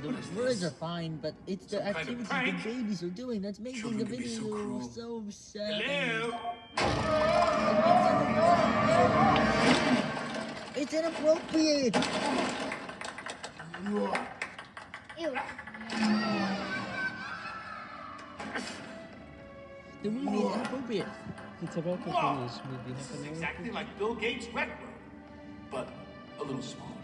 the words are fine, but it's the activities kind of the babies are doing that's making Children the video so video so sad. Hello? It's inappropriate. Ew. The movie is inappropriate. It's about to finish movie. This is exactly like Bill Gates' record, room, but a little smaller.